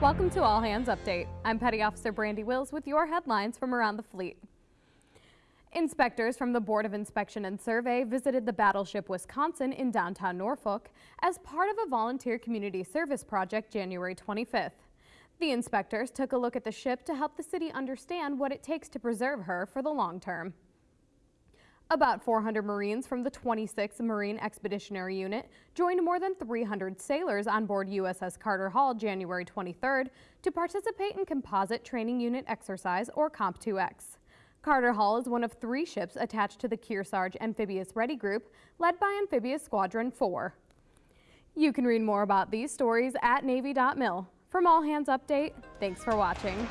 Welcome to All Hands Update. I'm Petty Officer Brandy Wills with your headlines from around the fleet. Inspectors from the Board of Inspection and Survey visited the Battleship Wisconsin in downtown Norfolk as part of a volunteer community service project January 25th. The inspectors took a look at the ship to help the city understand what it takes to preserve her for the long term. About 400 Marines from the 26th Marine Expeditionary Unit joined more than 300 sailors on board USS Carter Hall January 23rd to participate in Composite Training Unit Exercise or COMPTUEX. Carter Hall is one of three ships attached to the Kearsarge Amphibious Ready Group, led by Amphibious Squadron 4. You can read more about these stories at Navy.mil. From All Hands Update, thanks for watching.